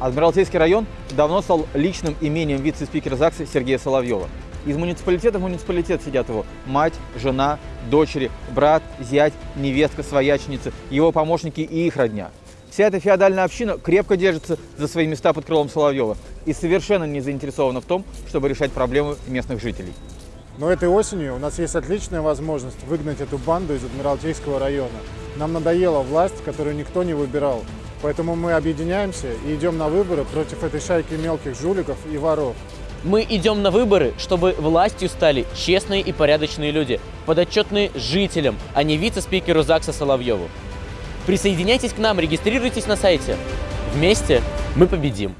Адмиралтейский район давно стал личным имением вице-спикера ЗАГСа Сергея Соловьева. Из муниципалитета в муниципалитет сидят его мать, жена, дочери, брат, зять, невестка, свояченица, его помощники и их родня. Вся эта феодальная община крепко держится за свои места под крылом Соловьева и совершенно не заинтересована в том, чтобы решать проблемы местных жителей. Но этой осенью у нас есть отличная возможность выгнать эту банду из Адмиралтейского района. Нам надоела власть, которую никто не выбирал. Поэтому мы объединяемся и идем на выборы против этой шайки мелких жуликов и воров. Мы идем на выборы, чтобы властью стали честные и порядочные люди, подотчетные жителям, а не вице-спикеру ЗАГСа Соловьеву. Присоединяйтесь к нам, регистрируйтесь на сайте. Вместе мы победим!